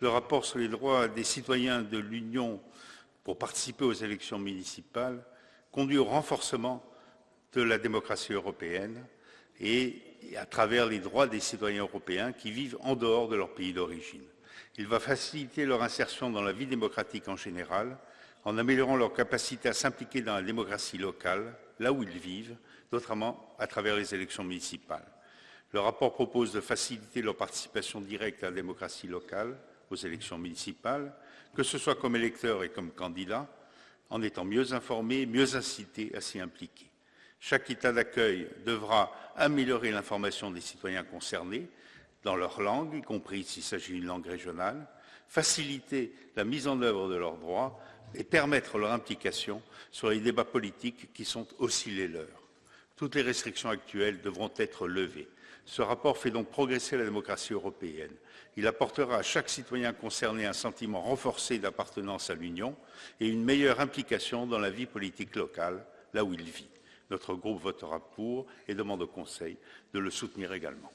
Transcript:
Le rapport sur les droits des citoyens de l'Union pour participer aux élections municipales conduit au renforcement de la démocratie européenne et à travers les droits des citoyens européens qui vivent en dehors de leur pays d'origine. Il va faciliter leur insertion dans la vie démocratique en général, en améliorant leur capacité à s'impliquer dans la démocratie locale, là où ils vivent, notamment à travers les élections municipales. Le rapport propose de faciliter leur participation directe à la démocratie locale, aux élections municipales, que ce soit comme électeurs et comme candidats, en étant mieux informés, mieux incités à s'y impliquer. Chaque État d'accueil devra améliorer l'information des citoyens concernés dans leur langue, y compris s'il s'agit d'une langue régionale, faciliter la mise en œuvre de leurs droits et permettre leur implication sur les débats politiques qui sont aussi les leurs. Toutes les restrictions actuelles devront être levées. Ce rapport fait donc progresser la démocratie européenne. Il apportera à chaque citoyen concerné un sentiment renforcé d'appartenance à l'Union et une meilleure implication dans la vie politique locale, là où il vit. Notre groupe votera pour et demande au Conseil de le soutenir également.